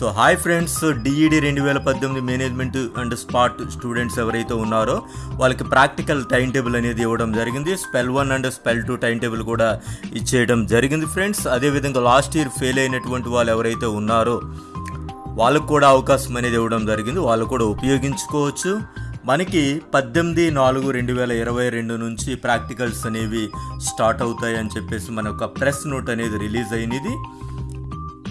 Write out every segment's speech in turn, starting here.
So hi friends DEd రెండు వేల పద్దెనిమిది మేనేజ్మెంట్ అండ్ స్పాట్ స్టూడెంట్స్ ఎవరైతే ఉన్నారో వాళ్ళకి ప్రాక్టికల్ టైం టేబుల్ అనేది ఇవ్వడం జరిగింది. Spell one and spell two time table కూడా ఇచ్చేయడం జరిగింది ఫ్రెండ్స్. అదేవిధంగా లాస్ట్ ఇయర్ ఫెయిల్ అయినటువంటి వాళ్ళు ఎవరైతే ఉన్నారో వాళ్ళకు కూడా అవకాశం అనేది ఇవ్వడం జరిగింది. వాళ్ళు కూడా ఉపయోగించుకోవచ్చు. మనకి పద్దెనిమిది నాలుగు రెండు వేల ఇరవై రెండు నుంచి ప్రాక్టికల్స్ అనేవి స్టార్ట్ అవుతాయి అని చెప్పేసి మన ఒక ప్రెస్ నోట్ అనేది రిలీజ్ అయినది.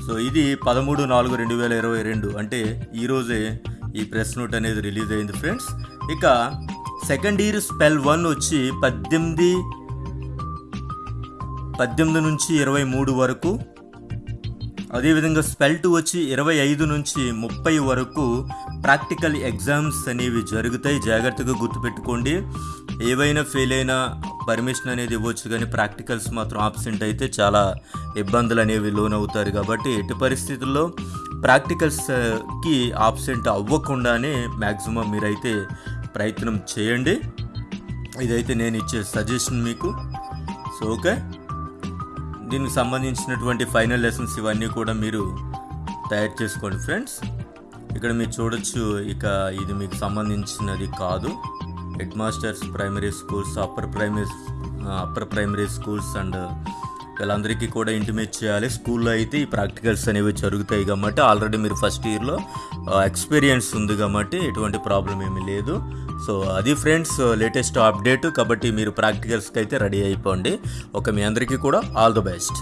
సో ఇది పదమూడు నాలుగు రెండు వేల ఇరవై రెండు. అంటే ఈరోజే ఈ ప్రెస్ నోట్ అనేది రిలీజ్ అయింది ఫ్రెండ్స్. ఇక సెకండ్ ఇయర్ స్పెల్ వన్ వచ్చి పద్దెనిమిది పద్దెనిమిది నుంచి ఇరవై మూడు వరకు అదేవిధంగా స్పెల్ టూ వచ్చి ఇరవై ఐదు నుంచి ముప్పై వరకు ప్రాక్టికల్ ఎగ్జామ్స్ అనేవి జరుగుతాయి. జాగ్రత్తగా గుర్తుపెట్టుకోండి. ఏవైనా ఫెయిల్ అయినా పర్మిషన్ అనేది ఇవ్వచ్చు కానీ ప్రాక్టికల్స్ మాత్రం ఆబ్సెంట్ అయితే చాలా ఇబ్బందులు అనేవి లోనవుతారు కాబట్టి ఎట్టి పరిస్థితుల్లో ప్రాక్టికల్స్కి ఆబ్సెంట్ అవ్వకుండానే మ్యాక్సిమం మీరైతే ప్రయత్నం చేయండి. ఇదైతే నేను ఇచ్చే సజెషన్ మీకు. So okay. దీనికి సంబంధించినటువంటి ఫైనల్ లెసన్స్ ఇవన్నీ కూడా మీరు తయారు చేసుకోండి ఫ్రెండ్స్. ఇక్కడ మీరు చూడొచ్చు ఇక ఇది మీకు సంబంధించినది కాదు. Head masters primary schools upper primary upper primary schools and వీళ్ళందరికీ కూడా ఇంటిమేట్ చేయాలి. స్కూల్లో అయితే ఈ ప్రాక్టికల్స్ అనేవి జరుగుతాయి కాబట్టి ఆల్రెడీ మీరు ఫస్ట్ ఇయర్లో ఎక్స్పీరియన్స్ ఉంది కాబట్టి ఎటువంటి ప్రాబ్లం ఏమీ లేదు. సో అది ఫ్రెండ్స్ లేటెస్ట్ అప్డేట్ కాబట్టి మీరు ప్రాక్టికల్స్కి అయితే రెడీ అయిపోండి. ఓకే మీ అందరికీ కూడా ఆల్ ద బెస్ట్